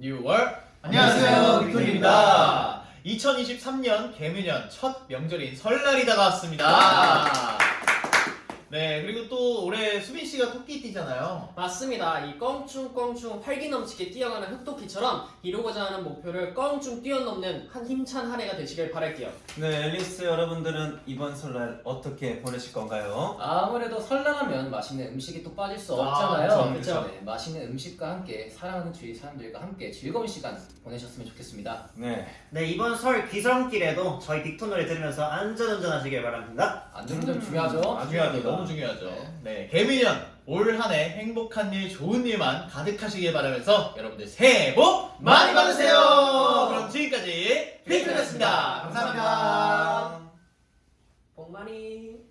뉴월 안녕하세요, 빅톤입니다. 2023년 개묘년 첫 명절인 설날이 다가왔습니다. 네 그리고 또 올해 수빈 씨가 토끼띠잖아요. 맞습니다. 이 껑충껑충 활기 넘치게 뛰어가는 흑토끼처럼 이루고자 하는 목표를 껑충 뛰어넘는 한 힘찬 한 해가 되시길 바랄게요. 네, 앨리스 여러분들은 이번 설날 어떻게 보내실 건가요? 아 무래도 설날하면 맛있는 음식이 또 빠질 수 아, 없잖아요. 그쵸, 그쵸. 네, 맛있는 음식과 함께 사랑하는 주위 사람들과 함께 즐거운 시간 보내셨으면 좋겠습니다. 네, 네 이번 설 귀성길에도 저희 빅톤 노래 들으면서 안전운전 하시길 바랍니다 안전운전 음, 중요하죠. 중요하죠. 너무 중요하죠. 네 개묘년 올 한 해 행복한 일 좋은 일만 가득하시길 바라면서 여러분들 새해 복 많이 받으세요. 그럼 지금까지 빅톤이었습니다. 감사합니다. 복 많이.